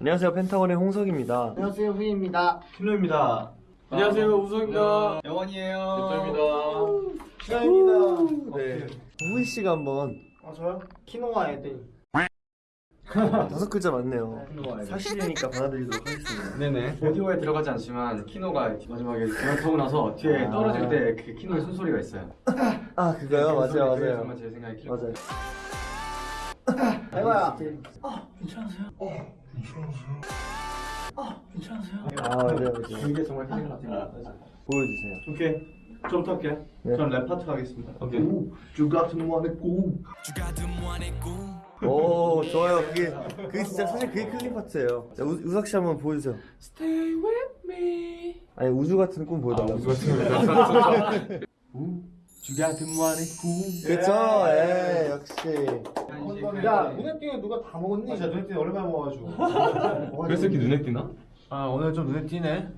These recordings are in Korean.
안녕하세요. 펜타곤의 홍석입니다. 안녕하세요. 후이입니다. 신호입니다. 안녕하세요. 우성입니다. 영원이에요. 대표입니다. 시간입니다. 네. 후이 씨가 한번 아 저요? 키노와 에데이 다섯 글자 맞네요. 사실이니까 받아들이도록 하겠습니다. 네네. 오디오에 들어가지 않지만 키노가 마지막에 기어타고 나서 뒤에 아. 떨어질 때 그 키노의 숨소리가 있어요. 아 그거요? 맞아요 그게 맞아요. 정말 제 생각에 기억 맞아요 에바야 아 괜찮으세요? 어 괜찮으세요? 아 괜찮으세요? 아 맞아요 맞아요 이게 정말 힐링 같은 거 보여주세요 오케이. 좀 할게요. 네. 전랩 파트 하겠습니다. 오케이. 주 같은 원의 꿈. 오 좋아요 그게 그게 진짜 사실 그게 killing 파트예요 자 우, 우석씨 한번 보여주세요 Stay with me 아니 우주 같은 꿈 보여달라고 우주 같은 주 같은 완의 꿈 그쵸? 예 역시. 야 눈에 띄는 누가 다 먹었니? 아, 진짜 눈에 띄는 오랜만에 먹어가지고. 그래서 이렇게 눈에 띄나? 아 오늘 좀 눈에 띄네.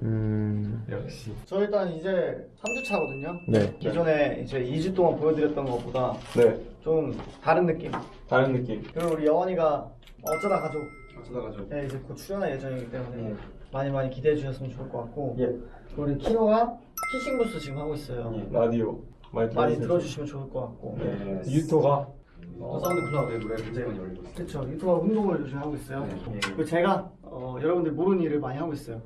음... 역시. 저 일단 이제 3주차거든요. 네. 기존에 이제 2주 동안 보여드렸던 것보다 네. 좀 다른 느낌. 다른 느낌. 그리고 우리 여원이가 어쩌다 가족. 어쩌다 가죠 에 이제 곧 출연할 예정이기 때문에 많이 많이 기대해 주셨으면 좋을 것 같고. 예. 우리 키노가 Kissing Booth 지금 하고 있어요 라디오 많이 많이. 들어주시면 좋을 것 같고 네. 유토가 어, SoundCloud에 노래 굉장히 많이 올리고 있어요. 그렇죠 유튜브 운동을 요즘 하고 있어요. 네. 그리고 제가 어, 여러분들 모르는 일을 많이 하고 있어요.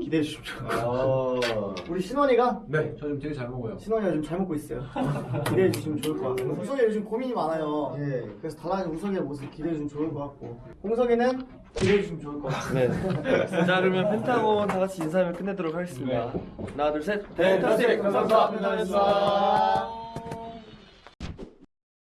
기대해 주시면 좋을 것 같고 우리 신원이가? 네, 저 지금 되게 잘 먹어요. 신원이가 요즘 잘 먹고 있어요. 기대해 주시면 좋을 것 같고 우석이 요즘 고민이 많아요. 예. 그래서 달라진 우석이의 모습 기대해 주시면 좋을 것 같고. 홍석이는 기대해 주시면 좋을 것 같고 네. 자 그러면 펜타곤 다 같이 인사하면 끝내도록 하겠습니다. 하나 둘 셋. 펜타스틱! 감사합니다. 감사합니다